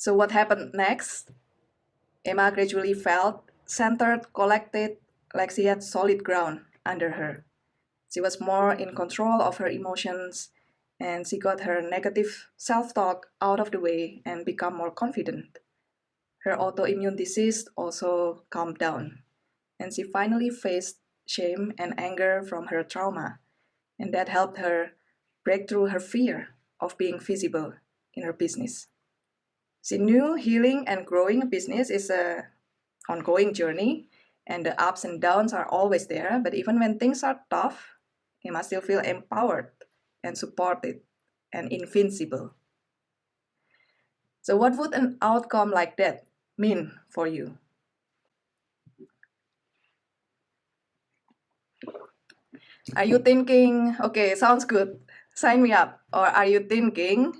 So what happened next? Emma gradually felt centered, collected, like she had solid ground under her. She was more in control of her emotions and she got her negative self-talk out of the way and become more confident. Her autoimmune disease also calmed down and she finally faced shame and anger from her trauma and that helped her break through her fear of being visible in her business. She knew healing and growing a business is a ongoing journey and the ups and downs are always there, but even when things are tough, you must still feel empowered and supported and invincible. So what would an outcome like that mean for you? Are you thinking, okay, sounds good, sign me up? Or are you thinking,